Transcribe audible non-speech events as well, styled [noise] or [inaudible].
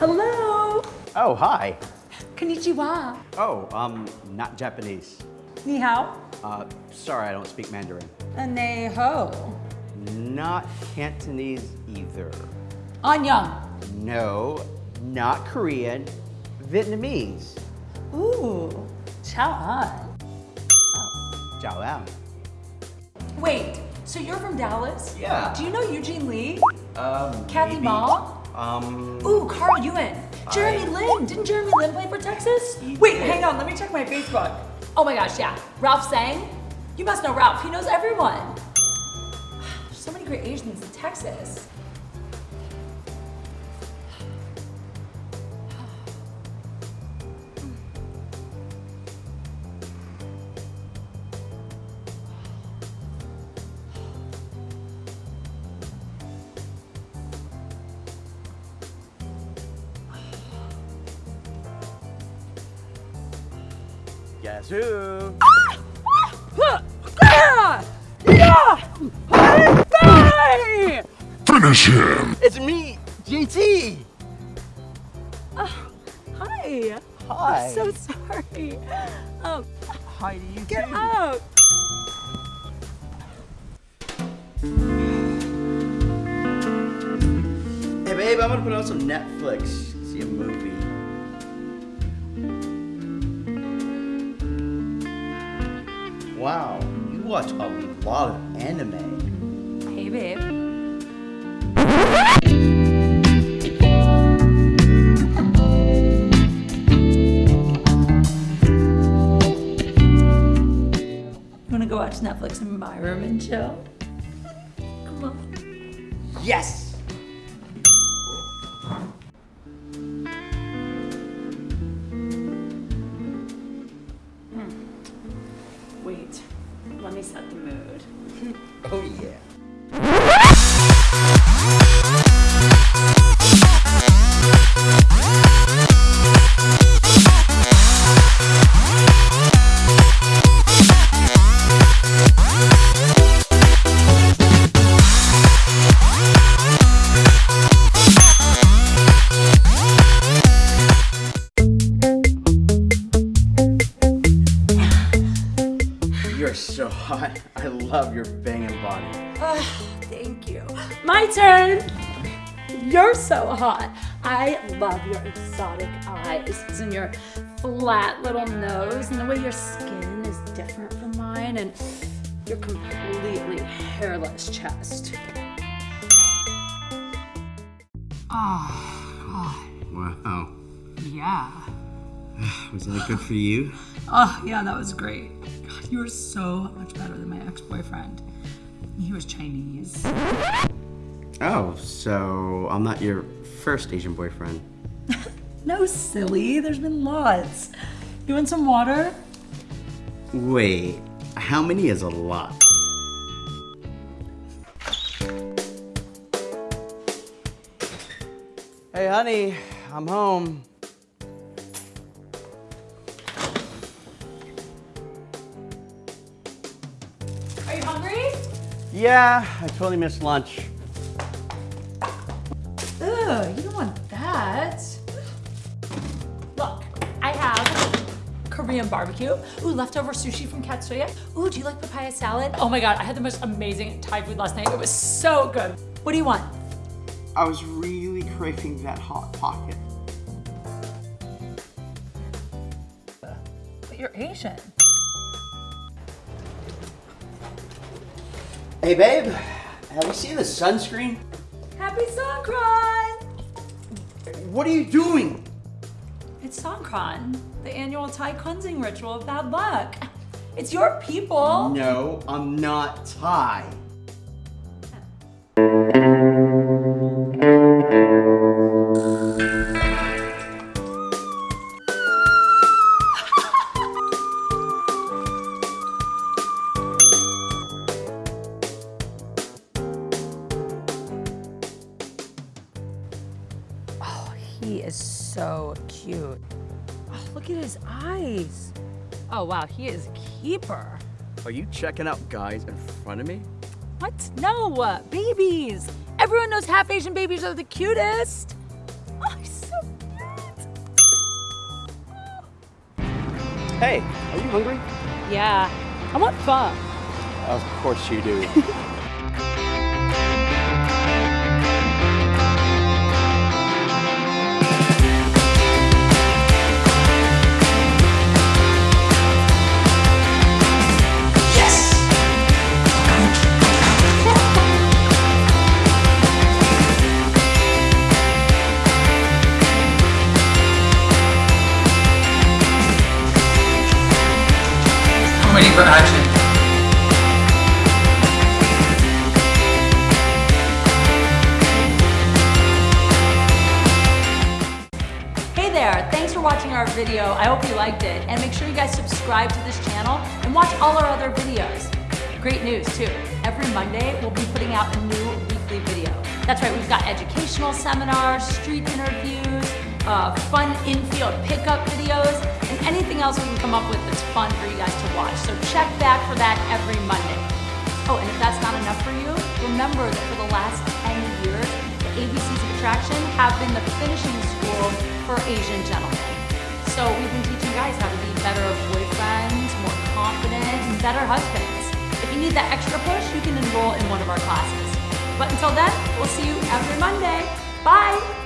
Hello. Oh, hi. Konnichiwa. Oh, um, not Japanese. Ni hao. Uh, sorry, I don't speak Mandarin. Ne ho. Not Cantonese either. Annyeong. No, not Korean. Vietnamese. Ooh. Chao an. Jiao An. Wait, so you're from Dallas? Yeah. Do you know Eugene Lee? Um, Kathy maybe. Ma? Um, Ooh, Carl Ewan. Jeremy I- Lin. Didn't Jeremy Lin play for Texas? He Wait, did. hang on. Let me check my Facebook. Oh my gosh, yeah. Ralph Sang. You must know Ralph. He knows everyone. [sighs] There's so many great Asians in Texas. Guess who? Finish him! It's me, JT. Uh, hi. Hi. I'm so sorry. Oh, Hi to you get too. out. Hey babe, I'm gonna put on some Netflix. See a movie. Wow, you watch a lot of anime. Hey, babe. You wanna go watch Netflix in my room and chill? Come on. Yes! You're so hot. I love your banging body. Oh, thank you. My turn. You're so hot. I love your exotic eyes and your flat little nose and the way your skin is different from mine and your completely hairless chest. Oh, Wow. yeah. Was that good for you? Oh, yeah, that was great. [sighs] God, you were so much better than my ex-boyfriend. He was Chinese. Oh, so I'm not your first Asian boyfriend. [laughs] No, silly. There's been lots. You want some water? Wait, how many is a lot? Hey, honey, I'm home. Yeah, I totally missed lunch. Ugh, you don't want that. Look, I have Korean barbecue. Ooh, leftover sushi from Katsuya. Ooh, do you like papaya salad? Oh my god, I had the most amazing Thai food last night. It was so good. What do you want? I was really craving that hot pocket. But you're Asian. Hey, babe, have you seen the sunscreen? Happy Songkran! What are you doing? It's Songkran, the annual Thai cleansing ritual of bad luck. It's your people. No, I'm not Thai. Is so cute. Oh, look at his eyes. Oh, wow, he is a keeper. Are you checking out guys in front of me? What? No, uh, babies. Everyone knows half Asian babies are the cutest. Oh, he's so cute. Hey, are you hungry? Yeah, I want pho. Of course you do. [laughs] for action. Hey there, thanks for watching our video. I hope you liked it. And make sure you guys subscribe to this channel and watch all our other videos. Great news too. Every Monday, we'll be putting out a new weekly video. That's right, we've got educational seminars, street interviews, uh, fun infield pickup videos, and anything else we can come up with that's fun for you guys to watch. So check back for that every Monday. Oh, and if that's not enough for you, remember that for the last 10 years, the ABCs of Attraction have been the finishing school for Asian gentlemen. So we've been teaching guys how to be better boyfriends, more confident, and better husbands. If you need that extra push, you can enroll in one of our classes. But until then, we'll see you every Monday. Bye!